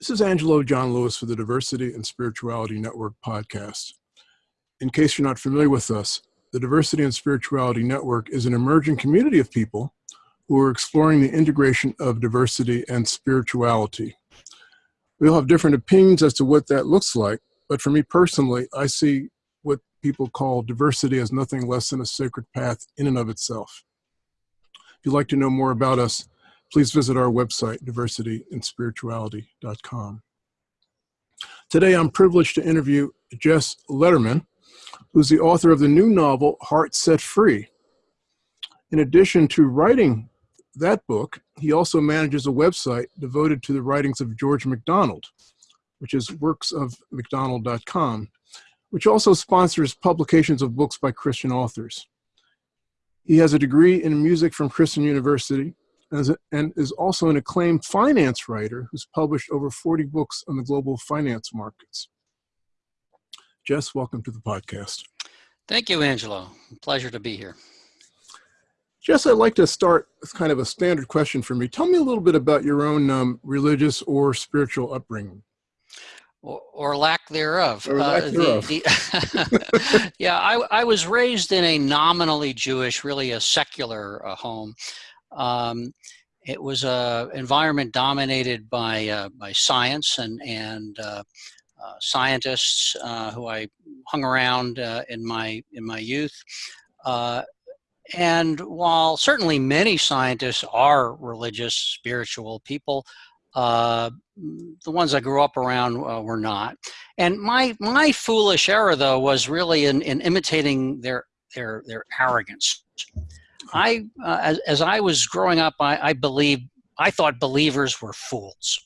This is Angelo John Lewis for the Diversity and Spirituality Network podcast. In case you're not familiar with us, the Diversity and Spirituality Network is an emerging community of people who are exploring the integration of diversity and spirituality. We all have different opinions as to what that looks like, but for me personally, I see what people call diversity as nothing less than a sacred path in and of itself. If you'd like to know more about us, please visit our website, diversityandspirituality.com. Today, I'm privileged to interview Jess Lederman, who's the author of the new novel, Heart Set Free. In addition to writing that book, he also manages a website devoted to the writings of George MacDonald, which is worksofmacdonald.com, which also sponsors publications of books by Christian authors. He has a degree in music from Christian University and is also an acclaimed finance writer who's published over 40 books on the global finance markets. Jess, welcome to the podcast. Thank you, Angelo. Pleasure to be here. Jess, I'd like to start with kind of a standard question for me. Tell me a little bit about your own um, religious or spiritual upbringing. Or, or lack thereof. Or lack uh, thereof. The, the yeah, I, I was raised in a nominally Jewish, really a secular uh, home. Um, it was a environment dominated by uh, by science and and uh, uh, scientists uh, who I hung around uh, in my in my youth. Uh, and while certainly many scientists are religious, spiritual people, the ones I grew up around were not. And my my foolish error though was really in, in imitating their their their arrogance. I, uh, as, as, I was growing up, I, I believed, I thought believers were fools.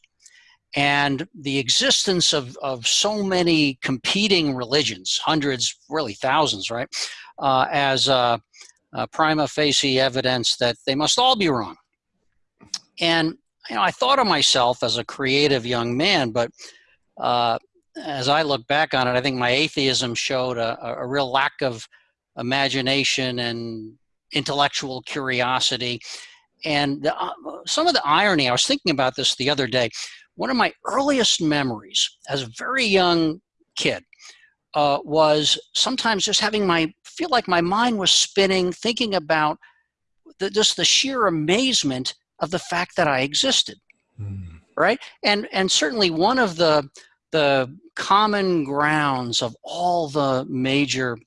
And the existence of, of so many competing religions, hundreds, really thousands, right, uh, as uh, prima facie evidence that they must all be wrong. And you know, I thought of myself as a creative young man, but uh, as I look back on it, I think my atheism showed a, a real lack of imagination and intellectual curiosity. And the, uh, some of the irony, I was thinking about this the other day. One of my earliest memories as a very young kid uh, was sometimes just having my, feel like my mind was spinning, thinking about the, just the sheer amazement of the fact that I existed. Mm. Right. And, and certainly one of the, the common grounds of all the major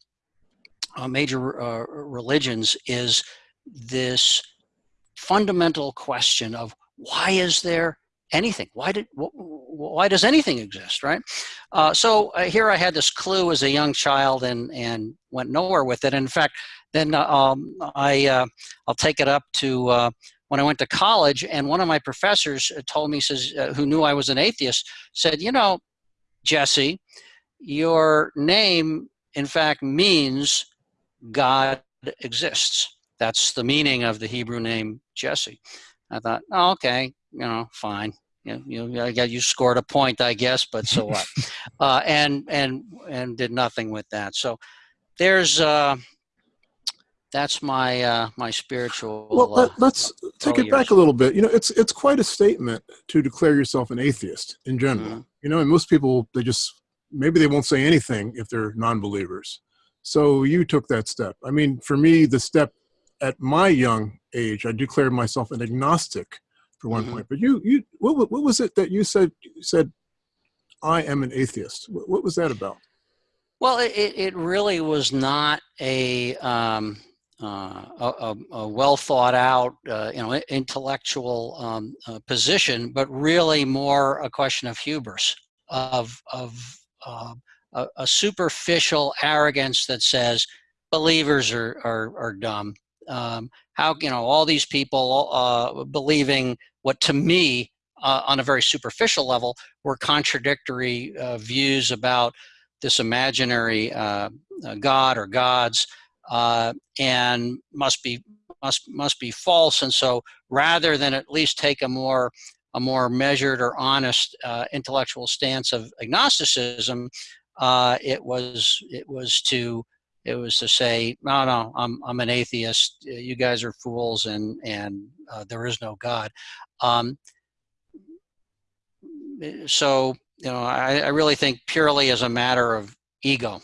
uh, major uh, religions is this fundamental question of why is there anything? Why did wh why does anything exist, right? Uh, so uh, here I had this clue as a young child and and went nowhere with it. in fact, then uh, um, I uh, I'll take it up to uh, when I went to college, and one of my professors told me says who knew I was an atheist said, you know, Jesse, your name in fact means God exists. That's the meaning of the Hebrew name Jesse. I thought, oh, okay, you know, fine. You, you, I got you scored a point, I guess, but so what? uh, and and and did nothing with that. So there's uh, that's my uh, my spiritual. Well, let, us uh, take it back a little bit. You know, it's it's quite a statement to declare yourself an atheist in general. Mm -hmm. You know, and most people they just maybe they won't say anything if they're non-believers. So you took that step. I mean, for me, the step at my young age, I declared myself an agnostic for one mm -hmm. point. But you, you, what, what was it that you said? You said, I am an atheist. What, what was that about? Well, it, it really was not a, um, uh, a, a, well thought out, uh, you know, intellectual um, uh, position, but really more a question of hubris, of of uh, a, a superficial arrogance that says believers are, are, are dumb. Um, how, you know, all these people uh, believing what to me uh, on a very superficial level were contradictory uh, views about this imaginary uh, uh, God or gods uh, and must be must must be false. And so rather than at least take a more a more measured or honest intellectual stance of agnosticism, uh, it was it was to it was to say no no I'm I'm an atheist you guys are fools and and uh, there is no God. Um, so you know, I, I really think purely as a matter of ego.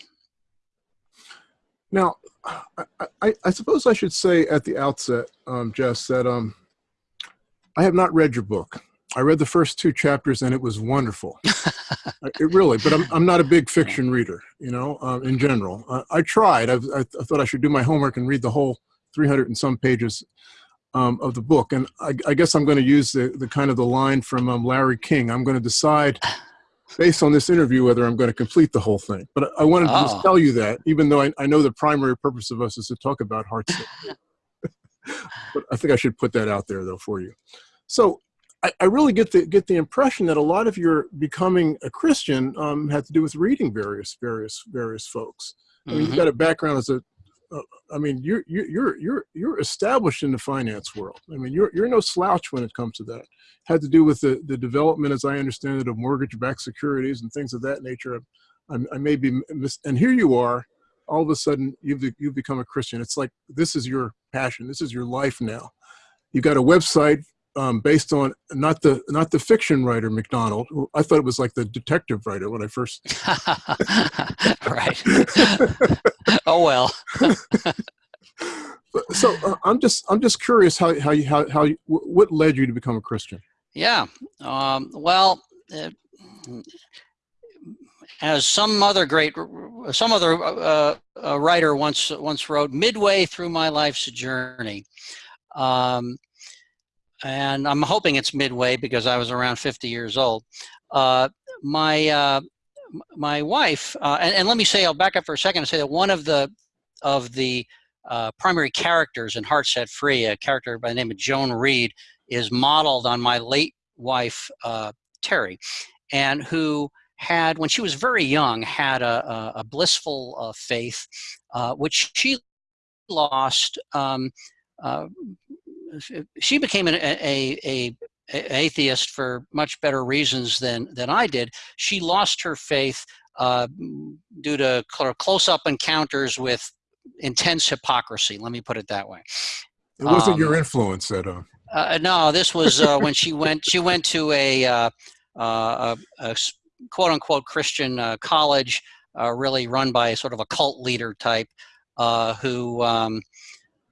Now, I, I, I, suppose I should say at the outset, um, Jess, that um, I have not read your book. I read the first two chapters and it was wonderful. it really, but I'm, I'm not a big fiction reader, you know, uh, in general. Uh, I tried. I, I, thought I should do my homework and read the whole 300 and some pages um, of the book. And I, I guess I'm going to use the, the kind of the line from um, Larry King. I'm going to decide based on this interview whether I'm going to complete the whole thing. But I wanted to oh. just tell you that, even though I, I, know the primary purpose of us is to talk about hearts. but I think I should put that out there though for you. So I, I, really get the get the impression that a lot of your becoming a Christian um, had to do with reading various various various folks. I mean, mm -hmm. you've got a background as a uh, I mean, you're you're you're you're established in the finance world. I mean, you're you're no slouch when it comes to that. Had to do with the the development, as I understand it, of mortgage-backed securities and things of that nature. I, I may be, and here you are. All of a sudden, you've you've become a Christian. It's like this is your passion. This is your life now. You've got a website um, based on not the not the fiction writer McDonald. I thought it was like the detective writer when I first. right. oh well. so uh, I'm just I'm just curious how how you how how you, what led you to become a Christian? Yeah. Um, well. Uh, as some other great, some other uh, uh, writer once once wrote, midway through my life's journey, um, and I'm hoping it's midway because I was around 50 years old. Uh, my uh, my wife, uh, and, and, let me say, I'll back up for a second and say that one of the of the uh, primary characters in Heart Set Free, a character by the name of Joan Reed, is modeled on my late wife uh, Terry, and who had, when she was very young, had a, a, a blissful uh, faith, which she lost um, she became an, a, a, a, atheist for much better reasons than, than I did. She lost her faith uh, due to close-up encounters with intense hypocrisy. Let me put it that way. It wasn't um, your influence, that. Uh... Uh, no, this was uh, when she went. She went to a, uh, uh, a, a quote unquote Christian uh, college, uh, really run by sort of a cult leader type, uh, who um,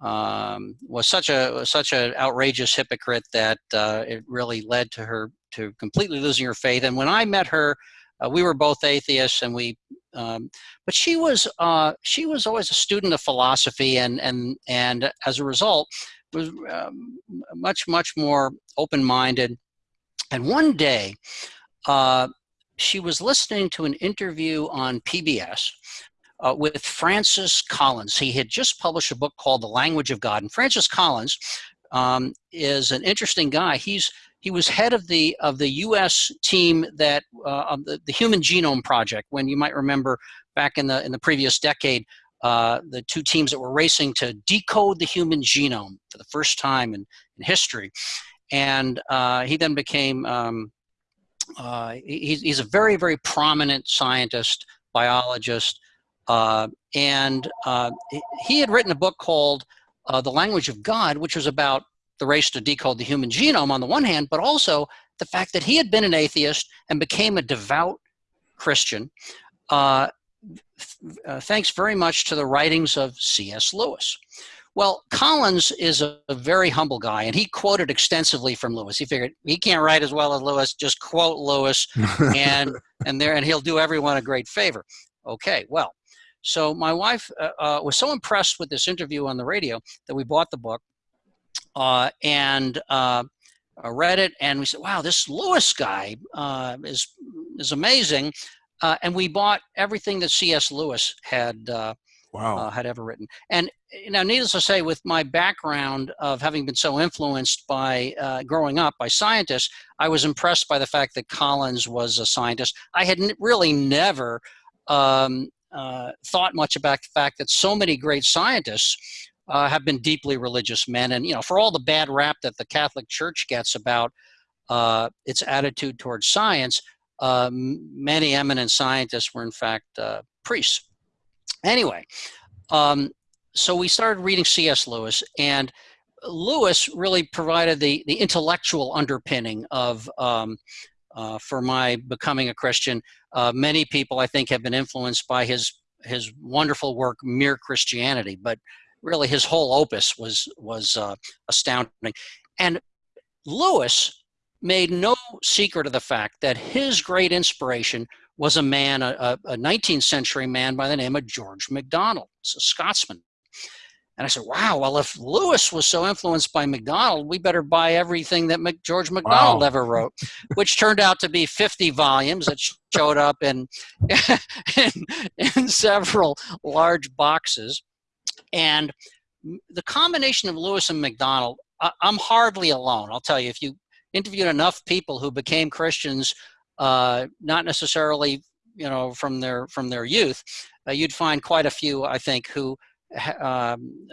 um, was such a such an outrageous hypocrite that uh, it really led to her to completely losing her faith. And when I met her, uh, we were both atheists, and we. Um, but she was uh, she was always a student of philosophy, and and and as a result, was um, much much more open minded. And one day, uh, she was listening to an interview on PBS uh, with Francis Collins. He had just published a book called The Language of God. And Francis Collins um, is an interesting guy. He's he was head of the of the U.S. team that uh, of the, the Human Genome Project. When you might remember back in the in the previous decade, uh, the two teams that were racing to decode the human genome for the first time in, in history. And uh, he then became, um, uh, he's, he's, a very, very prominent scientist, biologist, uh, and uh, he had written a book called uh, The Language of God, which was about the race to decode the human genome on the one hand, but also the fact that he had been an atheist and became a devout Christian, uh, uh, thanks very much to the writings of C.S. Lewis. Well, Collins is a, a, very humble guy, and he quoted extensively from Lewis. He figured he can't write as well as Lewis, just quote Lewis, and and there, and he'll do everyone a great favor. Okay, well, so my wife uh, uh, was so impressed with this interview on the radio that we bought the book uh, and uh, uh, read it, and we said, "Wow, this Lewis guy uh, is is amazing." and we bought everything that C.S. Lewis had wow. had ever written. And now, needless to say, with my background of having been so influenced by growing up by scientists, I was impressed by the fact that Collins was a scientist. I had really never um, uh, thought much about the fact that so many great scientists uh, have been deeply religious men. And, you know, for all the bad rap that the Catholic Church gets about uh, its attitude towards science, uh, many eminent scientists were in fact uh, priests. Anyway, um, so we started reading C.S. Lewis and Lewis really provided the, the intellectual underpinning of, um, uh, for my becoming a Christian. Uh, many people, I think, have been influenced by his his wonderful work, Mere Christianity, but really his whole opus was was uh, astounding. And Lewis made no secret of the fact that his great inspiration was a man, a, a 19th century man by the name of George MacDonald, a Scotsman. And I said, wow, well, if Lewis was so influenced by MacDonald, we better buy everything that Mac George MacDonald wow. ever wrote, which turned out to be 50 volumes that showed up in, in, in several large boxes. And the combination of Lewis and MacDonald, I, I'm hardly alone. I'll tell you, if you interviewed enough people who became Christians, uh, not necessarily, you know, from their from their youth, uh, you'd find quite a few, I think, who um,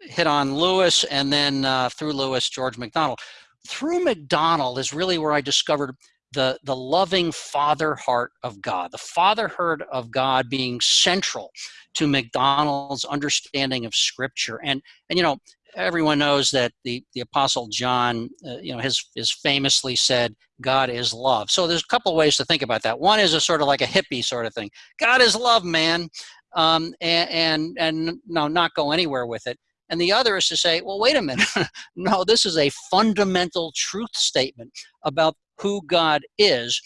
hit on Lewis and then uh, through Lewis, George MacDonald. Through MacDonald is really where I discovered the, the loving father heart of God, the fatherhood of God being central to MacDonald's understanding of scripture. And, and you know, everyone knows that the, the apostle John, uh, you know, has, has famously said, God is love. So there's a couple ways to think about that. One is a sort of like a hippie sort of thing. God is love, man. Um, and, and, and no, not go anywhere with it. And the other is to say, well, wait a minute. no, this is a fundamental truth statement about who God is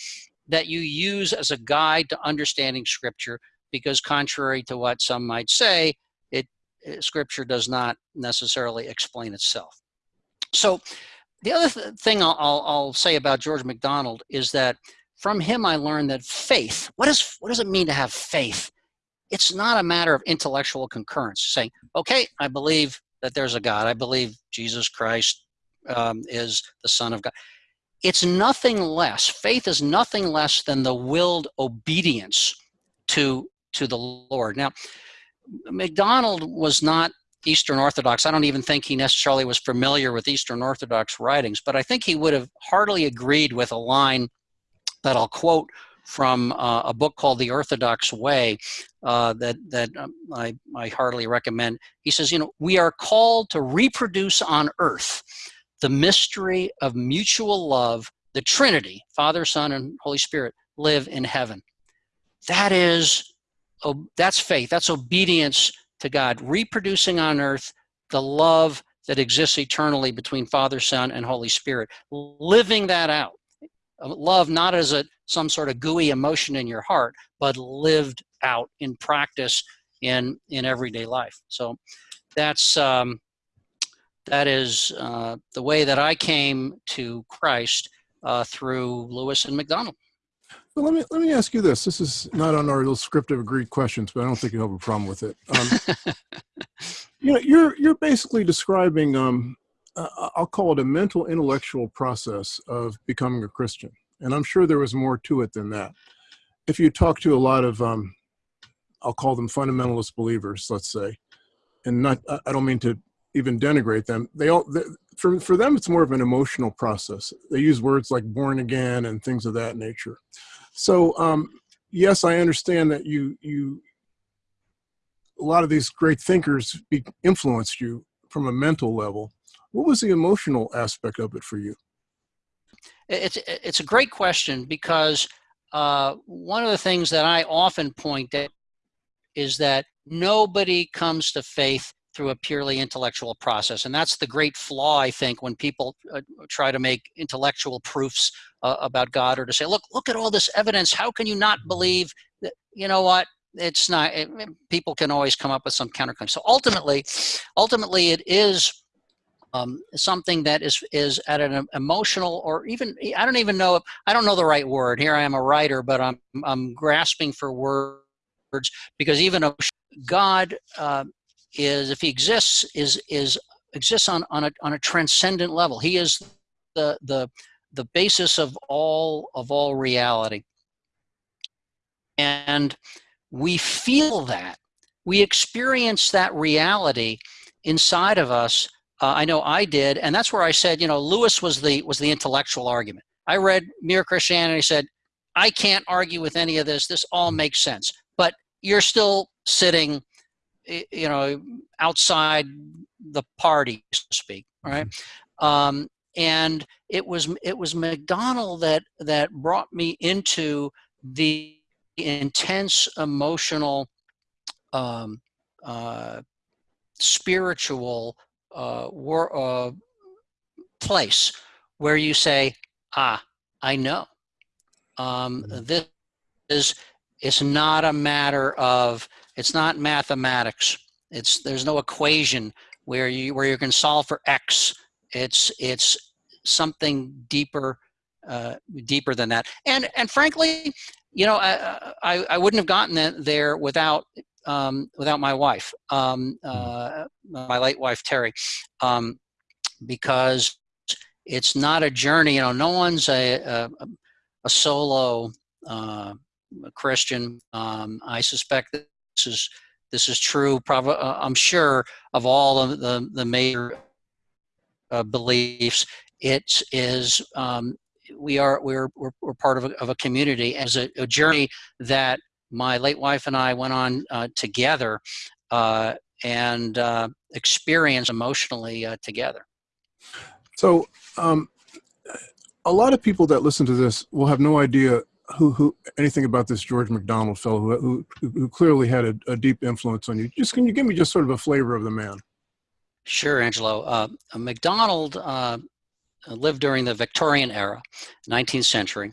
that you use as a guide to understanding scripture because contrary to what some might say, it, it scripture does not necessarily explain itself. So the other th thing I'll, I'll, I'll say about George MacDonald is that from him I learned that faith, what, is, what does it mean to have faith? It's not a matter of intellectual concurrence, saying, okay, I believe that there's a God. I believe Jesus Christ um, is the Son of God it's nothing less, faith is nothing less than the willed obedience to, to the Lord. Now, MacDonald was not Eastern Orthodox. I don't even think he necessarily was familiar with Eastern Orthodox writings, but I think he would have heartily agreed with a line that I'll quote from uh, a book called The Orthodox Way uh, that, that um, I, I heartily recommend. He says, you know, we are called to reproduce on earth the mystery of mutual love, the Trinity, Father, Son, and Holy Spirit, live in heaven. That is, oh, that's faith. That's obedience to God, reproducing on earth the love that exists eternally between Father, Son, and Holy Spirit, living that out. Love not as a some sort of gooey emotion in your heart, but lived out in practice in in everyday life. So that's um, that is uh, the way that I came to Christ uh, through Lewis and MacDonald. Well, let me let me ask you this. This is not on our little script of agreed questions, but I don't think you have a problem with it. Um, you know, you're you're basically describing. Um, uh, I'll call it a mental intellectual process of becoming a Christian, and I'm sure there was more to it than that. If you talk to a lot of, um, I'll call them fundamentalist believers, let's say, and not I don't mean to even denigrate them. They all, they, for, for them, it's more of an emotional process. They use words like born again and things of that nature. So um, yes, I understand that you, you, a lot of these great thinkers be, influenced you from a mental level. What was the emotional aspect of it for you? It's, it's a great question because uh, one of the things that I often point at is that nobody comes to faith through a purely intellectual process. And that's the great flaw, I think, when people uh, try to make intellectual proofs uh, about God or to say, look, look at all this evidence. How can you not believe that, you know what, it's not, it, people can always come up with some counterclaim. So ultimately, ultimately it is um, something that is, is at an emotional or even, I don't even know, I don't know the right word. Here I am a writer, but I'm, I'm grasping for words because even a God uh, is if he exists is is exists on on a on a transcendent level. He is the the the basis of all of all reality. And we feel that. We experience that reality inside of us. Uh, I know I did, and that's where I said, you know, Lewis was the was the intellectual argument. I read Mere Christianity, said, I can't argue with any of this. This all makes sense. But you're still sitting you know, outside the party, so to speak, right? Mm-hmm. Um, and it was it was MacDonald that that brought me into the intense emotional, um, uh, spiritual uh, war, uh, place where you say, "Ah, I know." Um, Mm-hmm. this is it's not a matter of it's not mathematics. It's there's no equation where you where you can solve for x. It's it's something deeper uh, deeper than that. And and frankly, you know, I I, I wouldn't have gotten that there without um, without my wife, um, uh, my late wife Terry, um, because it's not a journey. You know, no one's a a, a solo uh, Christian. Um, I suspect this is this is true. Probably, uh, I'm sure of all of the the major uh, beliefs. It is um, we are we're, we're we're part of a, of a community as a, a journey that my late wife and I went on uh, together uh, and uh, experienced emotionally uh, together. So, um, a lot of people that listen to this will have no idea who, who anything about this George MacDonald fellow who, who, who clearly had a, a, deep influence on you. Just can you give me just sort of a flavor of the man? Sure, Angelo. Uh, MacDonald uh, lived during the Victorian era, 19th century,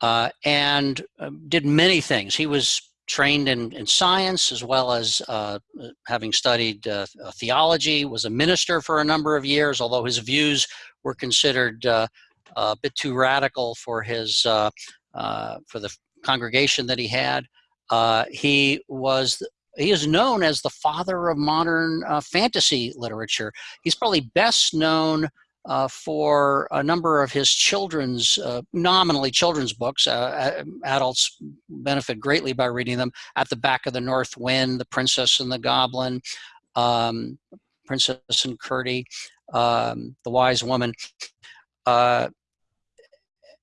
uh, and did many things. He was trained in, in science as well as uh, having studied uh, theology, was a minister for a number of years, although his views were considered uh, a bit too radical for his uh, for the congregation that he had. Uh, he was he is known as the father of modern uh, fantasy literature. He's probably best known uh, for a number of his children's, uh, nominally children's books. Uh, adults benefit greatly by reading them. At the Back of the North Wind, The Princess and the Goblin, um, Princess and Curdie, um, The Wise Woman, uh,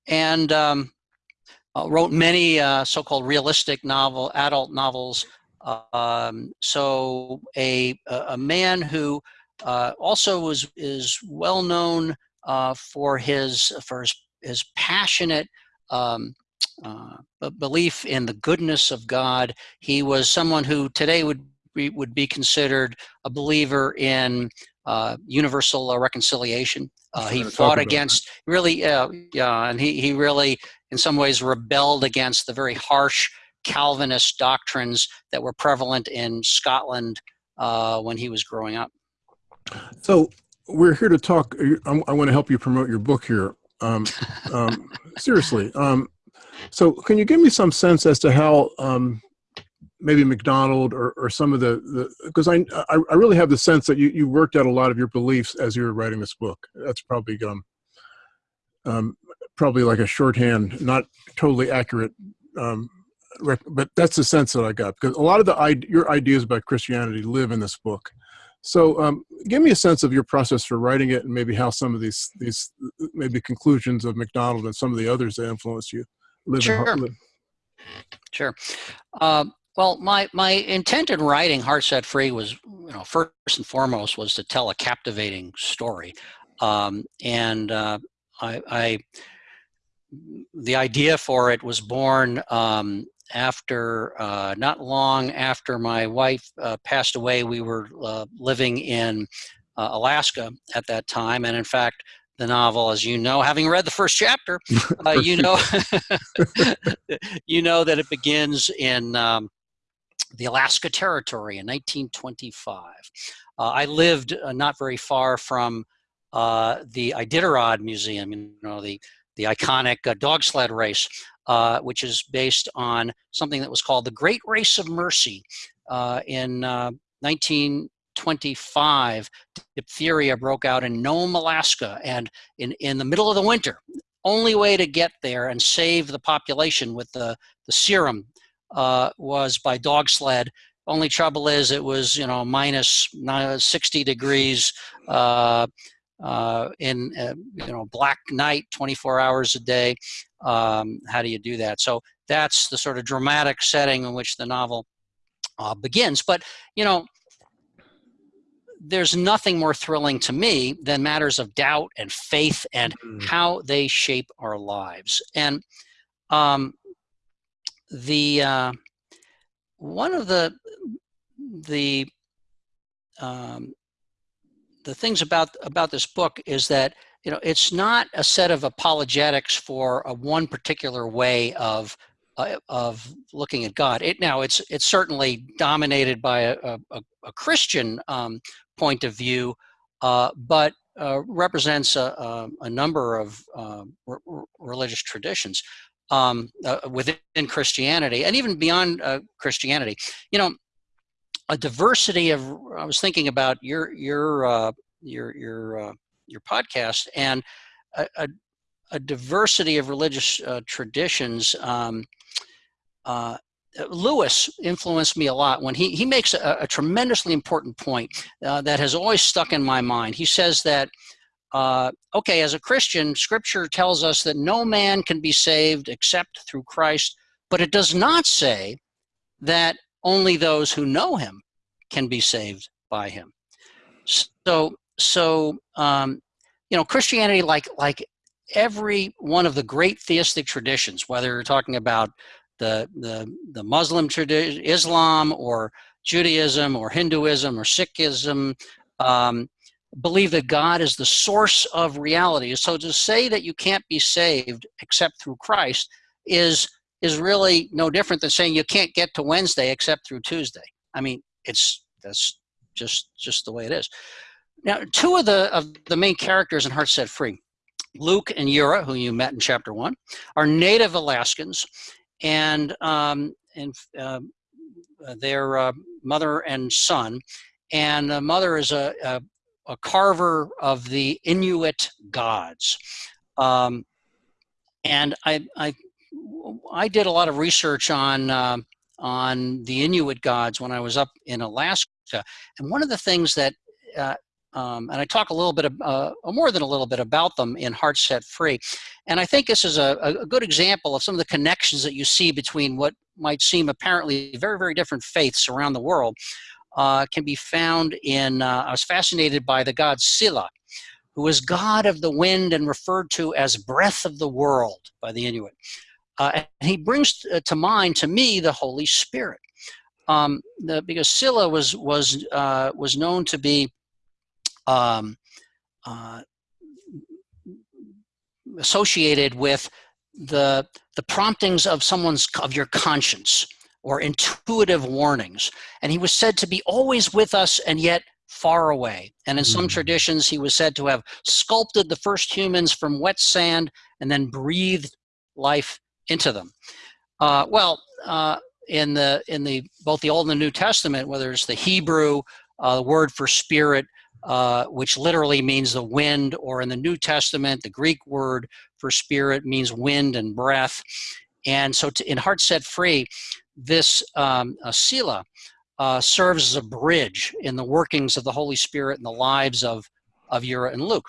and um, uh, wrote many so-called realistic novel, adult novels. Um, so a, a man who uh, also was is well known uh, for his for his, his passionate um, uh, belief in the goodness of God. He was someone who today would be, would be considered a believer in uh, universal reconciliation. Uh, he fought against that. really, yeah, and he he really in some ways rebelled against the very harsh Calvinist doctrines that were prevalent in Scotland uh, when he was growing up. So we're here to talk. I, I want to help you promote your book here. Um, um, seriously. Um, so can you give me some sense as to how um, maybe MacDonald or, or some of the, because I, I, I really have the sense that you, you worked out a lot of your beliefs as you were writing this book. That's probably um, um, probably like a shorthand, not totally accurate but that's the sense that I got because a lot of the your ideas about Christianity live in this book. So, um, give me a sense of your process for writing it, and maybe how some of these these maybe conclusions of MacDonald and some of the others that influenced you live. Sure. Live. Sure. Uh, well, my my intent in writing Heart Set Free was, you know, first and foremost was to tell a captivating story, um, and uh, I, I the idea for it was born um, after uh, not long after my wife uh, passed away we were uh, living in uh, alaska at that time. And in fact the novel as you know having read the first chapter uh, you know you know that it begins in um, the alaska territory in 1925 uh, i lived not very far from the iditarod museum you know the the iconic dog sled race uh, which is based on something that was called the Great Race of Mercy uh, in 1925. Uh, diphtheria broke out in Nome, Alaska, and in, in the middle of the winter. Only way to get there and save the population with the, the serum uh, was by dog sled. Only trouble is it was, you know, minus 60 degrees uh, uh, in uh, you know black night 24 hours a day um, how do you do that so that's the sort of dramatic setting in which the novel uh, begins but you know there's nothing more thrilling to me than matters of doubt and faith and Mm. how they shape our lives. And um, the uh, one of the the um, the things about about this book is that you know it's not a set of apologetics for a one particular way of uh, of looking at God. It now it's it's certainly dominated by a, a, a Christian um, point of view, uh, but uh, represents a, a, a, number of um, religious traditions um, uh, within Christianity and even beyond uh, Christianity. You know, a diversity of. I was thinking about your your uh, your your your podcast and a, a, a diversity of religious uh, traditions. Um, uh, Lewis influenced me a lot when he, he makes a, a tremendously important point uh, that has always stuck in my mind. He says that, uh, okay, as a Christian, scripture tells us that no man can be saved except through Christ, but it does not say that only those who know him can be saved by him. So, so um, you know, Christianity, like like every one of the great theistic traditions, whether you're talking about the the the Muslim tradition, Islam, or Judaism, or Hinduism, or Sikhism, um, believe that God is the source of reality. So to say that you can't be saved except through Christ is is really no different than saying you can't get to Wednesday except through Tuesday. I mean, it's that's just just the way it is. Now, two of the of the main characters in Heart Set Free, Luke and Yura, who you met in chapter one, are native Alaskans, and um, and uh, their uh, mother and son, and the mother is a, a, a carver of the Inuit gods, um, and I, I I did a lot of research on uh, on the Inuit gods when I was up in Alaska, and one of the things that uh, um, and I talk a little bit, of, uh, more than a little bit about them in Heart Set Free. And I think this is a, a, good example of some of the connections that you see between what might seem apparently very, very different faiths around the world uh, can be found in, uh, I was fascinated by the god Sila, who is god of the wind and referred to as breath of the world by the Inuit. Uh, and he brings uh, to mind, to me, the Holy Spirit. Um, the, because Sila was, was, uh, was known to be um, uh, associated with the the promptings of someone's of your conscience or intuitive warnings and he was said to be always with us and yet far away and in some mm. traditions he was said to have sculpted the first humans from wet sand and then breathed life into them uh, well uh, in the in the both the old and the new testament whether it's the hebrew uh, word for spirit uh, which literally means the wind, or in the New Testament, the Greek word for spirit means wind and breath. And so to, in Heart Set Free, this um, uh, Sila uh, serves as a bridge in the workings of the Holy Spirit and the lives of, of Yura and Luke.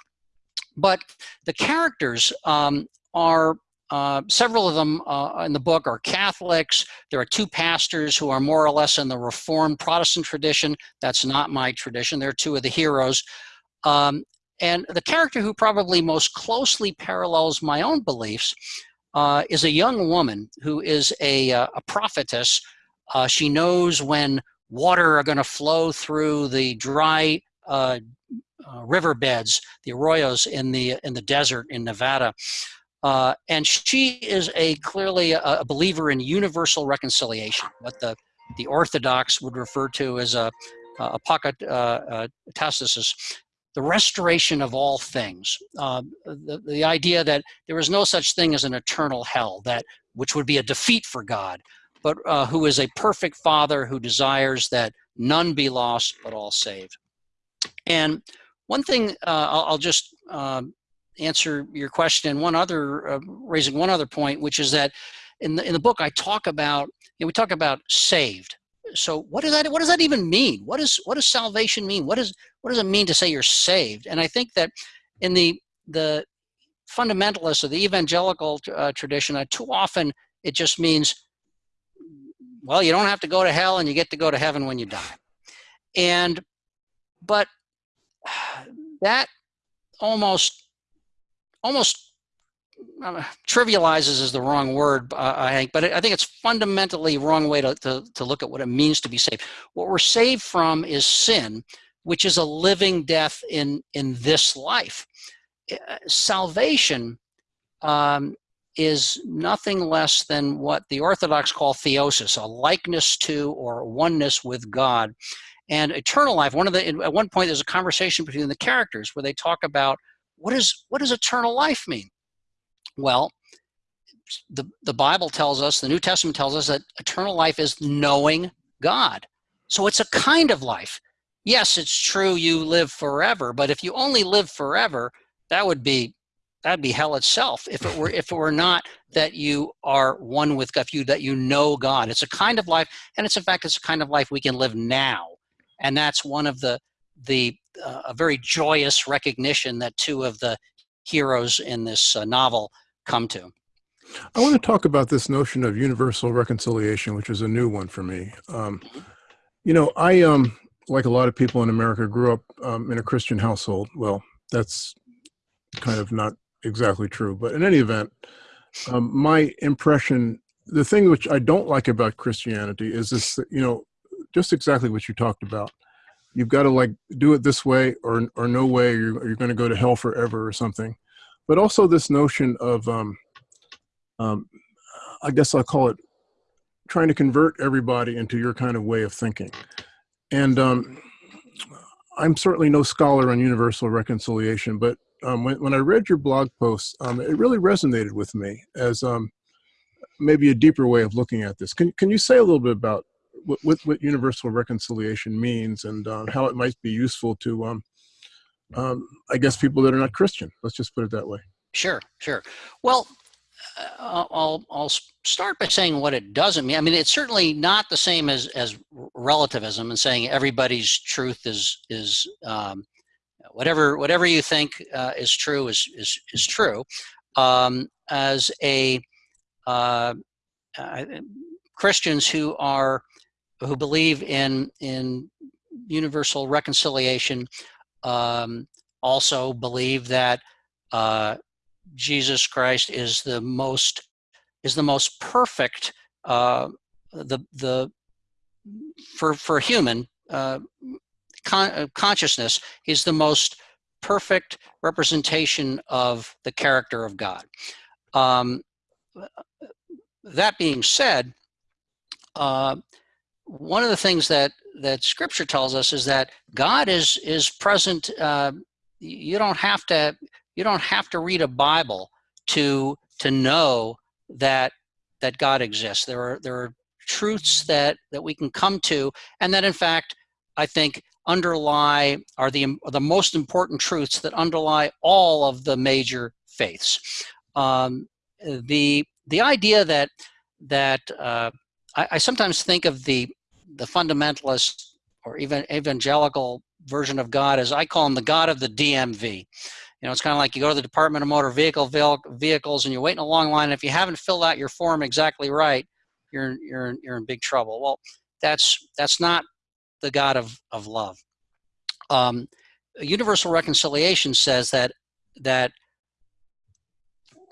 But the characters um, are uh, several of them uh, in the book are Catholics. There are two pastors who are more or less in the Reformed Protestant tradition. That's not my tradition. They're two of the heroes. Um, and the character who probably most closely parallels my own beliefs uh, is a young woman who is a, uh, a prophetess. Uh, she knows when water are going to flow through the dry riverbeds, the arroyos in the in the desert in Nevada. Uh, and she is a clearly a, a, believer in universal reconciliation, what the, the Orthodox would refer to as a, a pocket uh, the restoration of all things. Uh, the, the idea that there is no such thing as an eternal hell, that which would be a defeat for God, but uh, who is a perfect Father who desires that none be lost but all saved. And one thing uh, I'll, I'll, just um, answer your question and one other uh, raising one other point which is that in the in the book i talk about you know, we talk about saved. So what does that what does that even mean? What is what does salvation mean? What is what does it mean to say you're saved? And i think that in the the fundamentalists or the evangelical uh, tradition uh, too often it just means well you don't have to go to hell and you get to go to heaven when you die. And but that almost almost uh, trivializes is the wrong word, uh, I think, but I think it's fundamentally wrong way to, to, to look at what it means to be saved. What we're saved from is sin, which is a living death in, in this life. Uh, salvation um, is nothing less than what the Orthodox call theosis, a likeness to or oneness with God. And eternal life, one of the, at one point there's a conversation between the characters where they talk about what is what does eternal life mean? Well, the, the Bible tells us, the New Testament tells us that eternal life is knowing God. So it's a kind of life. Yes, it's true you live forever, but if you only live forever, that would be that'd be hell itself if it were if it were not that you are one with God, you that you know God. It's a kind of life, and it's in fact it's a kind of life we can live now, and that's one of the the uh, a very joyous recognition that two of the heroes in this uh, novel come to. I want to talk about this notion of universal reconciliation, which is a new one for me. Um, mm-hmm. you know, I, um, like a lot of people in America, grew up um, in a Christian household. Well, that's kind of not exactly true, but in any event, um, my impression, the thing which I don't like about Christianity is this, you know, just exactly what you talked about you've got to like do it this way or or no way you're, you're going to go to hell forever or something. But also this notion of um, um, i guess i'll call it trying to convert everybody into your kind of way of thinking. And um, i'm certainly no scholar on universal reconciliation but um, when, when i read your blog post um, it really resonated with me as um, maybe a deeper way of looking at this. Can, can you say a little bit about what, what, universal reconciliation means and uh, how it might be useful to, um, um, I guess, people that are not Christian. Let's just put it that way. Sure, sure. Well, uh, I'll, I'll start by saying what it doesn't mean. I mean, it's certainly not the same as, as relativism and saying everybody's truth is, is um, whatever, whatever you think uh, is true is, is, is true. Um, as a uh Christians who are who believe in in universal reconciliation um, also believe that uh, Jesus Christ is the most is the most perfect uh, the the for for human uh, con uh, consciousness is the most perfect representation of the character of God. Um, that being said, uh, one of the things that that Scripture tells us is that God is is present. Uh, you don't have to you don't have to read a Bible to to know that that God exists. There are there are truths that that we can come to, and that in fact I think underlie are the the most important truths that underlie all of the major faiths. Um, the the idea that that uh, I, I, sometimes think of the the fundamentalist or even evangelical version of God as I call him the God of the DMV. You know, it's kind of like you go to the Department of Motor Vehicle Vehicles and you're waiting a long line. And if you haven't filled out your form exactly right, you're you're you're in big trouble. Well, that's that's not the God of of love. Um, universal reconciliation says that that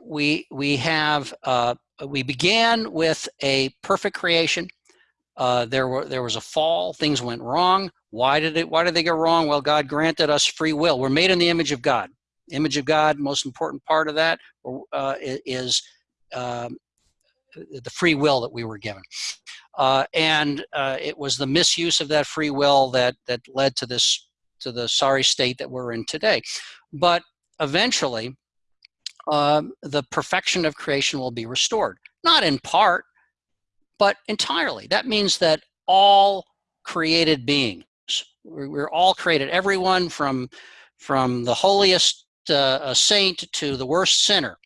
we we have uh, we began with a perfect creation uh, there were there was a fall. Things went wrong. Why did it? Why did they go wrong? Well, God granted us free will. We're made in the image of God. Image of God. Most important part of that uh, is um, the free will that we were given. Uh, and uh, it was the misuse of that free will that that led to this to the sorry state that we're in today. But eventually, um, the perfection of creation will be restored. Not in part, but entirely. That means that all created beings, we're, all created, everyone from, from the holiest uh, saint to the worst sinner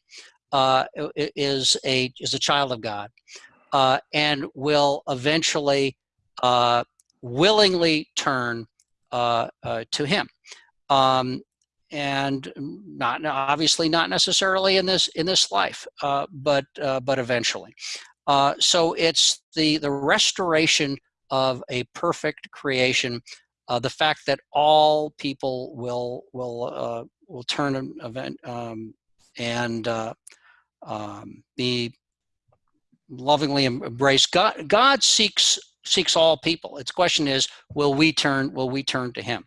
uh, is, a, is a child of God uh, and will eventually uh, willingly turn uh, uh, to him. Um, and not obviously not necessarily in this in this life, but but eventually. Uh, so it's the, the restoration of a perfect creation uh, the fact that all people will will uh, will turn an event um, and uh, um, be lovingly embraced. God God seeks seeks all people. Its question is, will we turn will we turn to Him?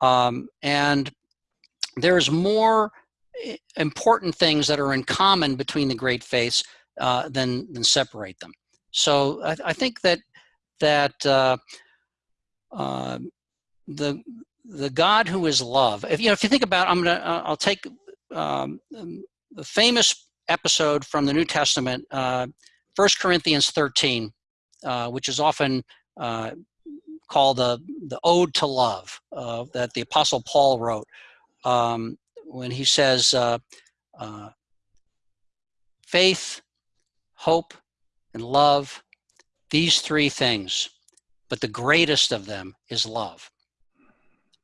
Um, and there's more eh, important things that are in common between the great faiths uh, than than separate them. So I, I think that that uh, uh, the the God who is love. If you know, if you think about, I'm gonna uh, I'll take um, the famous episode from the New Testament, uh, First Corinthians 13, uh, which is often uh, called the the Ode to Love that the Apostle Paul wrote um, when he says faith, hope, and love, these three things, but the greatest of them is love.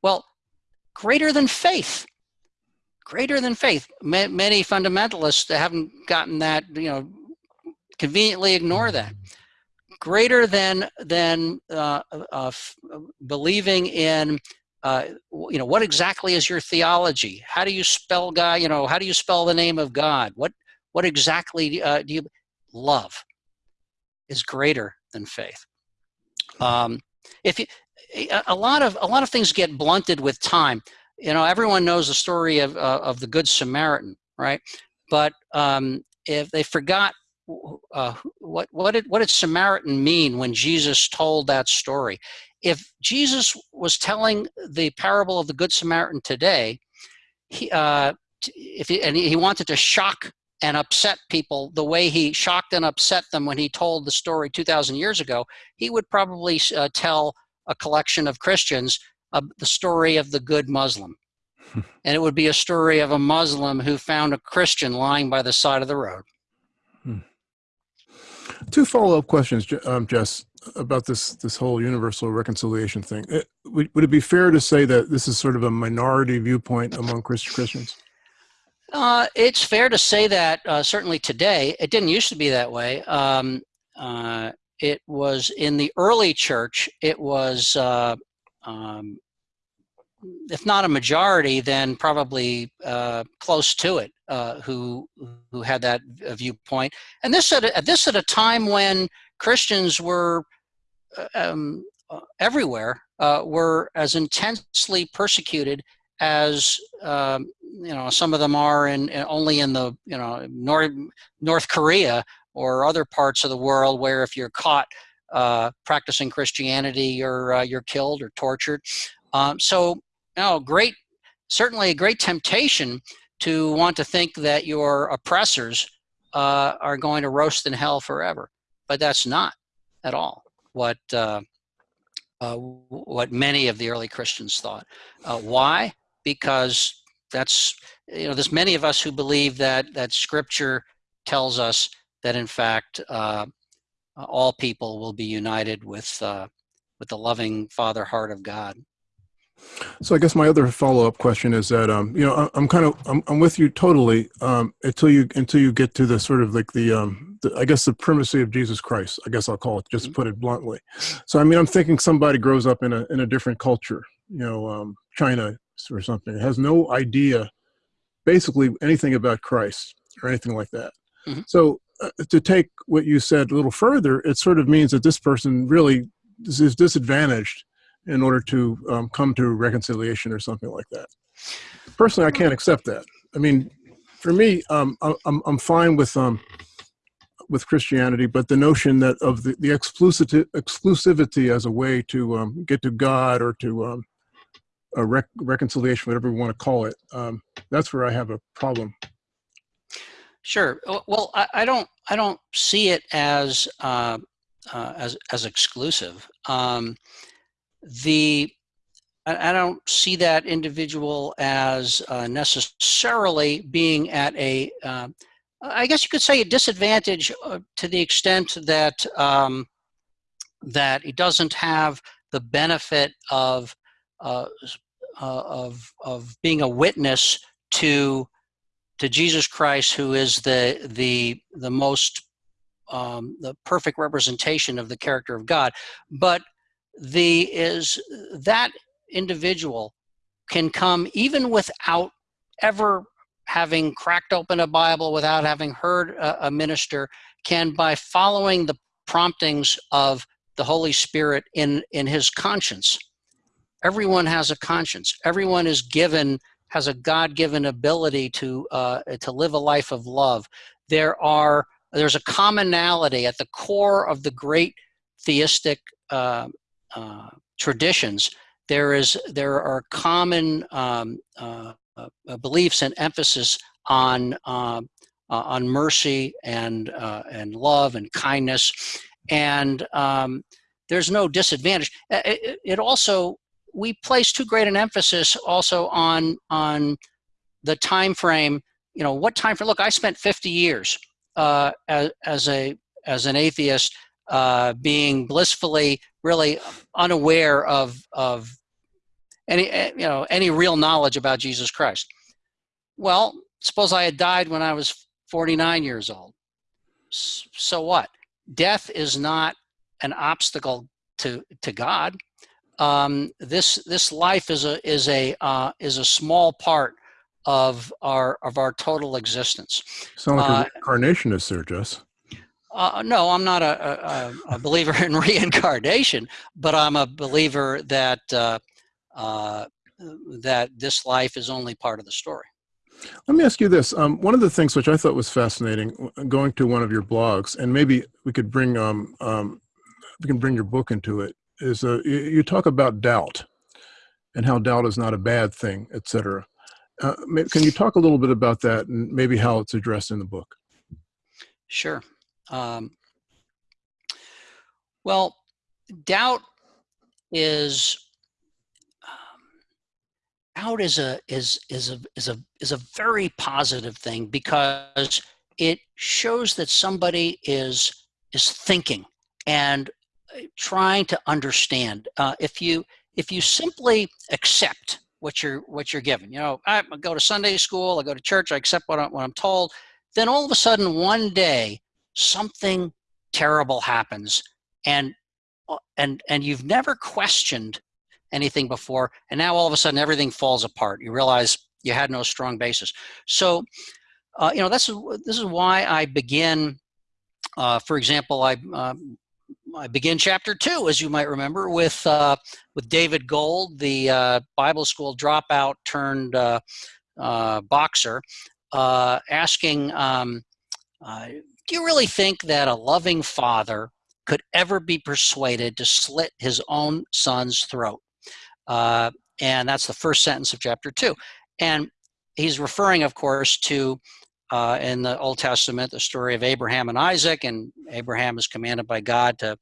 Well, greater than faith, greater than faith. many fundamentalists haven't gotten that, you know, conveniently ignore that. Greater than than uh, uh, believing in, uh, you know, what exactly is your theology? How do you spell God? You know, how do you spell the name of God? What what exactly uh, do you love? is greater than faith. Um, if you, a lot of a lot of things get blunted with time. You know, everyone knows the story of uh, of the Good Samaritan, right? But um, if they forgot uh, what what did what did Samaritan mean when Jesus told that story? If Jesus was telling the parable of the Good Samaritan today, he, uh, if he, and he wanted to shock and upset people the way he shocked and upset them when he told the story 2,000 years ago, he would probably uh, tell a collection of Christians uh, the story of the good Muslim. and it would be a story of a Muslim who found a Christian lying by the side of the road. Hmm. Two follow-up questions, um, Jess, about this this whole universal reconciliation thing. It, uh, would, would it be fair to say that this is sort of a minority viewpoint among Christians? Uh, it's fair to say that uh, certainly today, it didn't used to be that way. Um, uh, it was in the early church, it was, uh, um, if not a majority, then probably uh, close to it uh, who, who had that viewpoint. And this at, a, this at a time when Christians were um, everywhere, were as intensely persecuted as um, you know some of them are in, in, only in the you know North North Korea or other parts of the world where if you're caught uh, practicing Christianity, you're uh, you're killed or tortured. Um, so you know, great, certainly a great temptation to want to think that your oppressors uh, are going to roast in hell forever, but that's not at all what uh, uh, what many of the early Christians thought. Uh, why? because that's you know there's many of us who believe that that scripture tells us that in fact uh, all people will be united with uh, with the loving father heart of god so i guess my other follow-up question is that um, you know i'm kind of i'm, I'm with you totally um, until you until you get to the sort of like the, um, the i guess the primacy of jesus christ i guess i'll call it just mm-hmm. put it bluntly so i mean i'm thinking somebody grows up in a in a different culture you know um, china or something. Has no idea, basically, anything about Christ or anything like that. Mm -hmm. So uh, to take what you said a little further, it sort of means that this person really is disadvantaged in order to um, come to reconciliation or something like that. Personally, I can't accept that. I mean, for me, um, I'm, I'm fine with um, with Christianity, but the notion that of the, the exclusivity, exclusivity as a way to um, get to God or to um, a rec reconciliation, whatever we want to call it, um, that's where I have a problem. Sure. Well, I, I don't. I don't see it as uh, uh, as as exclusive. The I, don't see that individual as uh, necessarily being at a. Uh, I guess you could say a disadvantage uh, to the extent that um, that he doesn't have the benefit of uh, uh, of of being a witness to to Jesus Christ, who is the the the most um, the perfect representation of the character of God. But the is that individual can come even without ever having cracked open a Bible, without having heard a, a minister, can by following the promptings of the Holy Spirit in, in his conscience. Everyone has a conscience. Everyone is given, has a God-given ability to, uh, to live a life of love. There are, there's a commonality at the core of the great theistic uh, uh, traditions. There is, there are common um, uh, uh, beliefs and emphasis on um, uh, on mercy and and love and kindness, and um, there's no disadvantage. It, it, also we place too great an emphasis also on on the time frame. You know what time frame? Look, I spent 50 years as, as a as an atheist, uh, being blissfully really unaware of of any eh, you know any real knowledge about Jesus Christ. Well, suppose I had died when I was 49 years old. So what? Death is not an obstacle to to God. Um, this this life is a is a uh, is a small part of our of our total existence. Sound like uh, a reincarnationist there, Jess. Uh, no, I'm not a, a, a, believer in reincarnation, but I'm a believer that uh, uh, that this life is only part of the story. Let me ask you this. Um, one of the things which I thought was fascinating, going to one of your blogs, and maybe we could bring um, um, we can bring your book into it, is uh, you, you, talk about doubt and how doubt is not a bad thing, etc. Uh, can you talk a little bit about that and maybe how it's addressed in the book? Sure. Um, well, doubt is out is a is is a is a is a very positive thing because it shows that somebody is is thinking and uh, trying to understand. Uh, if you if you simply accept what you're what you're given, you know, I go to Sunday school, I go to church, I accept what I'm, what I'm told. Then all of a sudden, one day, something terrible happens, and uh, and and you've never questioned anything before, and now all of a sudden everything falls apart. You realize you had no strong basis. So, uh, you know, this is this is why I begin. Uh, for example, I um, I begin chapter two, as you might remember, with uh, with David Gold, the uh, Bible school dropout turned uh, uh, boxer, asking, um, "Do you really think that a loving father could ever be persuaded to slit his own son's throat?" Uh, and that's the first sentence of chapter two. And he's referring, of course, to uh, in the Old Testament, the story of Abraham and Isaac, and Abraham is commanded by God to,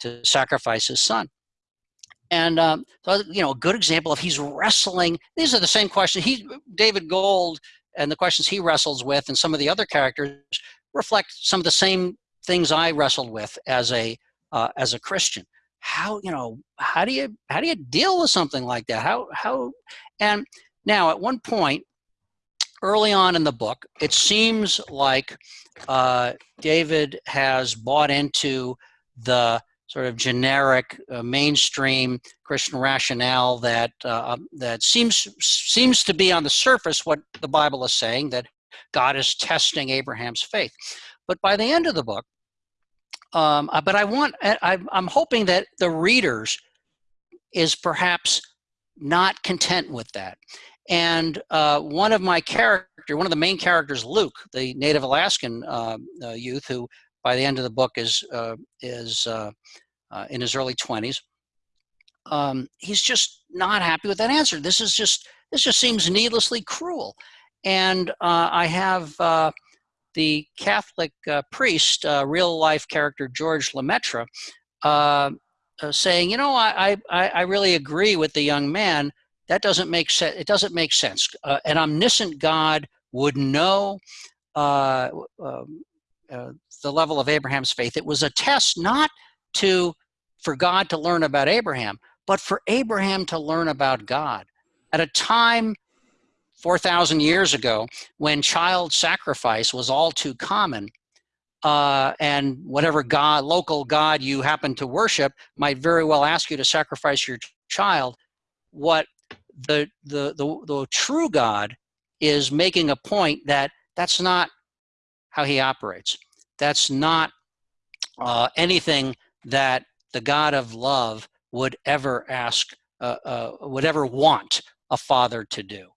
to sacrifice his son. And um, so, you know, a good example of he's wrestling. These are the same questions. He, David Gold, and the questions he wrestles with, and some of the other characters reflect some of the same things I wrestled with as a uh, as a Christian. How you know how do you how do you deal with something like that? How how and now at one point early on in the book it seems like uh, david has bought into the sort of generic uh, mainstream christian rationale that uh, that seems seems to be on the surface what the bible is saying that god is testing abraham's faith but by the end of the book um, uh, but I want, I, I'm hoping that the readers is perhaps not content with that. And uh, one of my character, one of the main characters, Luke, the native Alaskan uh, uh, youth, who by the end of the book is uh, is uh, in his early 20s, um, he's just not happy with that answer. This is just this just seems needlessly cruel. And I have the Catholic uh, priest, uh, real life character George Lemaitre, uh, uh, saying, you know, I, I, I really agree with the young man. That doesn't make sense. It doesn't make sense. Uh, an omniscient God would know uh, um, the level of Abraham's faith. It was a test not to for God to learn about Abraham, but for Abraham to learn about God at a time 4,000 years ago when child sacrifice was all too common. Uh, and whatever god, local god you happen to worship might very well ask you to sacrifice your child. what the, the, the, the true God is making a point that that's not how he operates. That's not uh, anything that the God of love would ever ask, uh, uh, would ever want a father to do.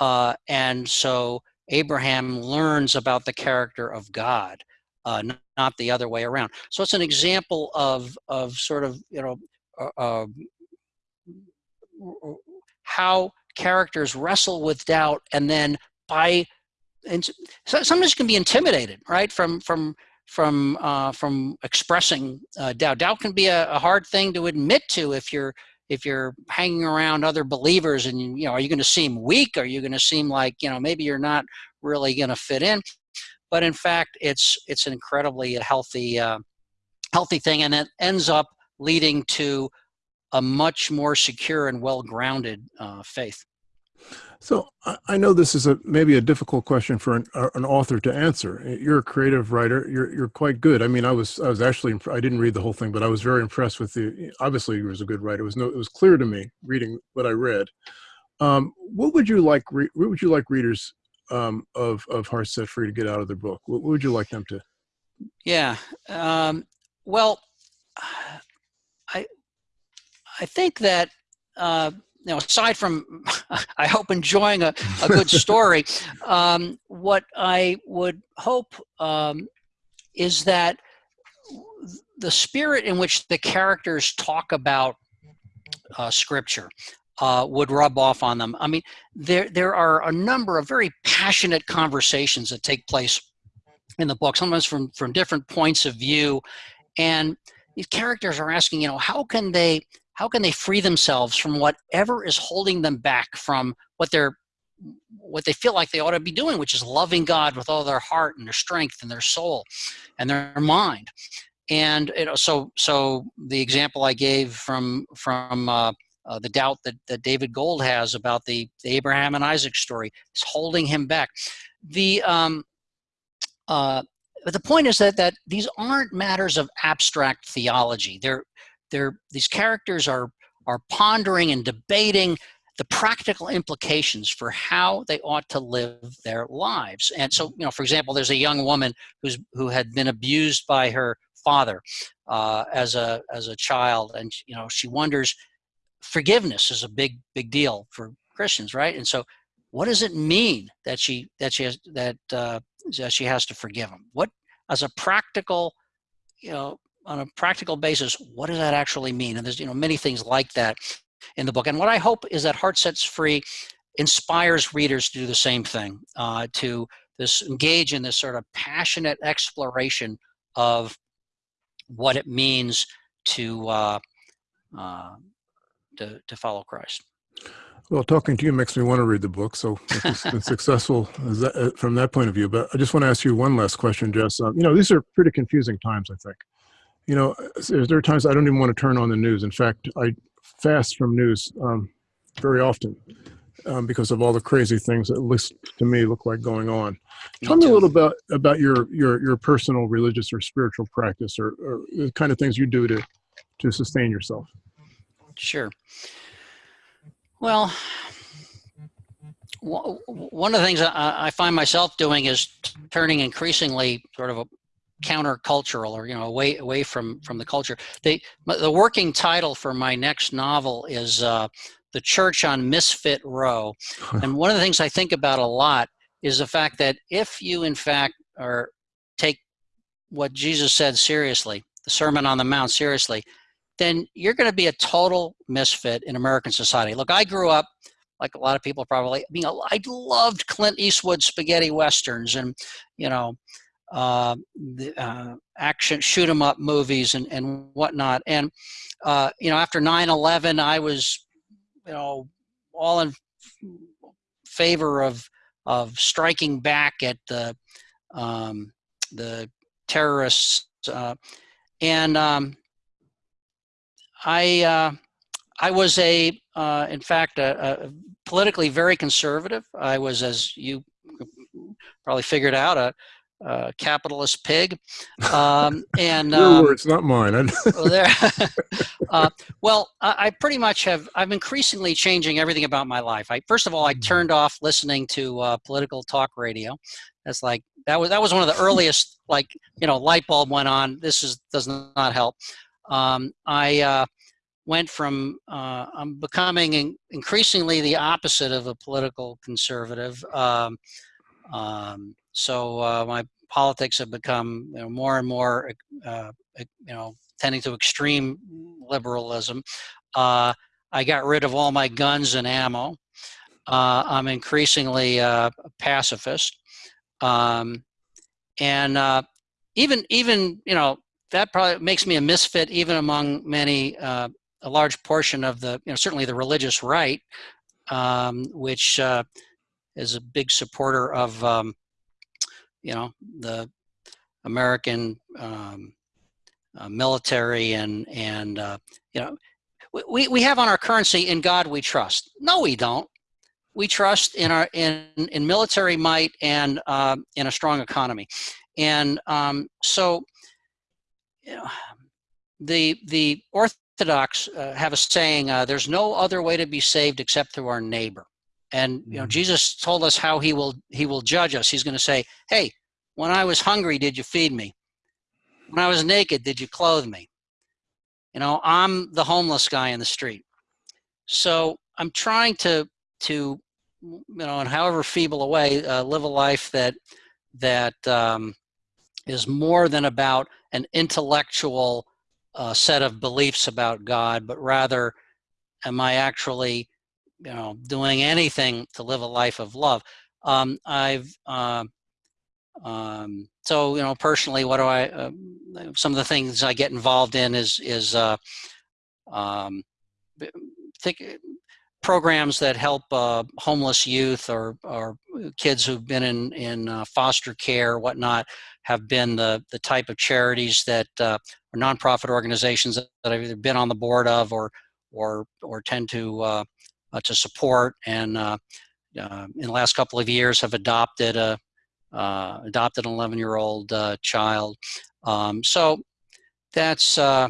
Uh, and so Abraham learns about the character of God, uh, not the other way around. So it's an example of, of sort of, you know, uh, how characters wrestle with doubt and then by and sometimes you can be intimidated right from from from uh, from expressing uh, doubt doubt can be a, a, hard thing to admit to if you're if you're hanging around other believers and you know are you going to seem weak? Are you going to seem like you know maybe you're not really going to fit in? But in fact it's it's an incredibly healthy uh, healthy thing and it ends up leading to a much more secure and well-grounded uh, faith so I know this is a maybe a difficult question for an, uh, an, author to answer. You're a creative writer. You're you're quite good. I mean, I was I was actually I didn't read the whole thing, but I was very impressed with the. Obviously, you was a good writer. It was no. It was clear to me reading what I read. Um, what would you like? what would you like readers um, of of Hearts Set Free to get out of their book? What, what would you like them to? Yeah. Um, well, I I think that. Uh, you know, aside from, I hope enjoying a, a good story, um, what I would hope um, is that the spirit in which the characters talk about uh, scripture uh, would rub off on them. I mean, there there are a number of very passionate conversations that take place in the book, sometimes from from different points of view, and these characters are asking, you know, how can they how can they free themselves from whatever is holding them back from what they're what they feel like they ought to be doing, which is loving God with all their heart and their strength and their soul and their mind. And know, so so the example I gave from from uh, uh, the doubt that, that David Gold has about the, the Abraham and Isaac story is holding him back. The um, uh, but the point is that that these aren't matters of abstract theology. They're they're, these characters are, are pondering and debating the practical implications for how they ought to live their lives. And so, you know, for example, there's a young woman who's who had been abused by her father uh, as a as a child, and you know, she wonders. Forgiveness is a big big deal for Christians, right? And so, what does it mean that she that she has that uh, that she has to forgive him? What as a practical, you know, on a practical basis, what does that actually mean? And there's you know many things like that in the book. And what I hope is that Hearts Set Free inspires readers to do the same thing, uh, to this engage in this sort of passionate exploration of what it means to uh, uh, to, to follow Christ. Well, talking to you makes me want to read the book. So it's been successful that, uh, from that point of view. But I just want to ask you one last question, Jess. Um, you know, these are pretty confusing times, I think you know, there are times I don't even want to turn on the news. In fact, I fast from news um, very often um, because of all the crazy things that, at least to me, look like going on. Tell me, a little bit about your your your personal religious or spiritual practice, or, or the kind of things you do to to sustain yourself. Sure. Well, one of the things I find myself doing is turning increasingly sort of a countercultural or you know away away from from the culture. The the working title for my next novel is uh, the church on misfit row. And one of the things i think about a lot is the fact that if you in fact are take what jesus said seriously the sermon on the mount seriously then you're going to be a total misfit in american society. Look i grew up like a lot of people probably I mean I loved Clint Eastwood spaghetti westerns and you know uh, the, uh, action shoot 'em up movies and, and whatnot. And, uh, you know, after 9-11, I was, you know, all in favor of, of striking back at the, um, the terrorists. Uh, and um, I, uh, I was a, uh, in fact, a, a politically very conservative. I was, as you probably figured out, a, uh, capitalist pig. Um, and Your um, words, not mine. There, uh, well, I, I pretty much have. I'm increasingly changing everything about my life. I first of all, I Mhm. turned off listening to uh, political talk radio. That's like that was that was one of the earliest like you know light bulb went on. This is does not help. Um, I uh, went from uh, I'm becoming in, increasingly the opposite of a political conservative. Um, um, so uh, my politics have become you know, more and more uh, you know tending to extreme liberalism. Uh, I got rid of all my guns and ammo. Uh, I'm increasingly uh, a pacifist, um, and uh, even even you know that probably makes me a misfit even among many a large portion of the you know certainly the religious right, um, which is a big supporter of um, you know the American um, uh, military and and uh, you know we, we have on our currency in God we trust. No, we don't. We trust in our in in military might and uh, in a strong economy, and um, so you know, the the Orthodox uh, have a saying: uh, "There's no other way to be saved except through our neighbor." And you know, Mhm. Jesus told us how he will he will judge us. He's going to say, "Hey, when I was hungry, did you feed me? When I was naked, did you clothe me? You know, I'm the homeless guy in the street. So I'm trying to to you know, in however feeble a way, uh, live a life that that um, is more than about an intellectual uh, set of beliefs about God, but rather, am I actually, you know, doing anything to live a life of love? Um, I've uh, um, so you know personally, what do I? Uh, some of the things I get involved in is is uh, um, think programs that help uh, homeless youth or or kids who've been in in uh, foster care, whatnot, have been the the type of charities that uh, or nonprofit organizations that I've either been on the board of or or or tend to uh, uh, to support and uh, uh, in the last couple of years have adopted a uh, adopted an 11 year old uh, child. Um, so that's uh,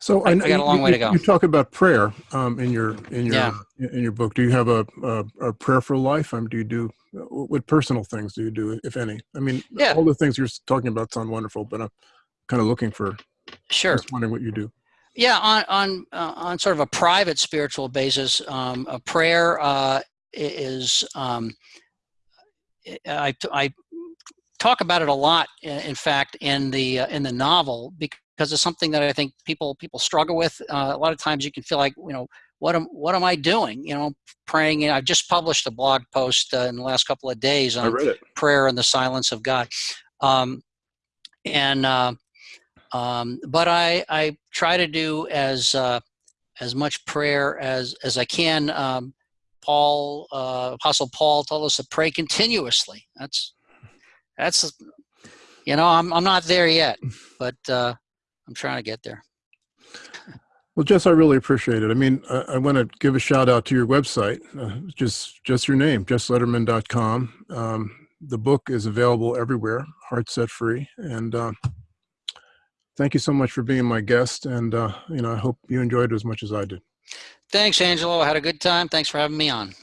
So I- I know got a long you- way to go. You talk about prayer um, in your in your Yeah. in your book. Do you have a, a, a prayerful life? Um, do you do what personal things do you do, if any? I mean, Yeah. all the things you're talking about sound wonderful, but I'm kind of looking for sure. just wondering what you do. Yeah, on on uh, on sort of a private spiritual basis, um, a prayer uh, is. Um, I I talk about it a lot. In fact, in the uh, in the novel, because it's something that I think people people struggle with. Uh, a lot of times, you can feel like you know what am what am I doing? You know, praying. And I've just published a blog post uh, in the last couple of days on prayer and the silence of God. Um, and uh, um, but I I try to do as uh, as much prayer as as I can. Um, Paul uh, Apostle Paul told us to pray continuously. That's that's you know I'm I'm not there yet, but uh, I'm trying to get there. Well, Jess, I really appreciate it. I mean, I, I want to give a shout out to your website, uh, just just your name, jesslederman.com. Um, the book is available everywhere, Heart Set Free, and uh, thank you so much for being my guest. And uh, you know, I hope you enjoyed it as much as I did. Thanks, Angelo. I had a good time. Thanks for having me on.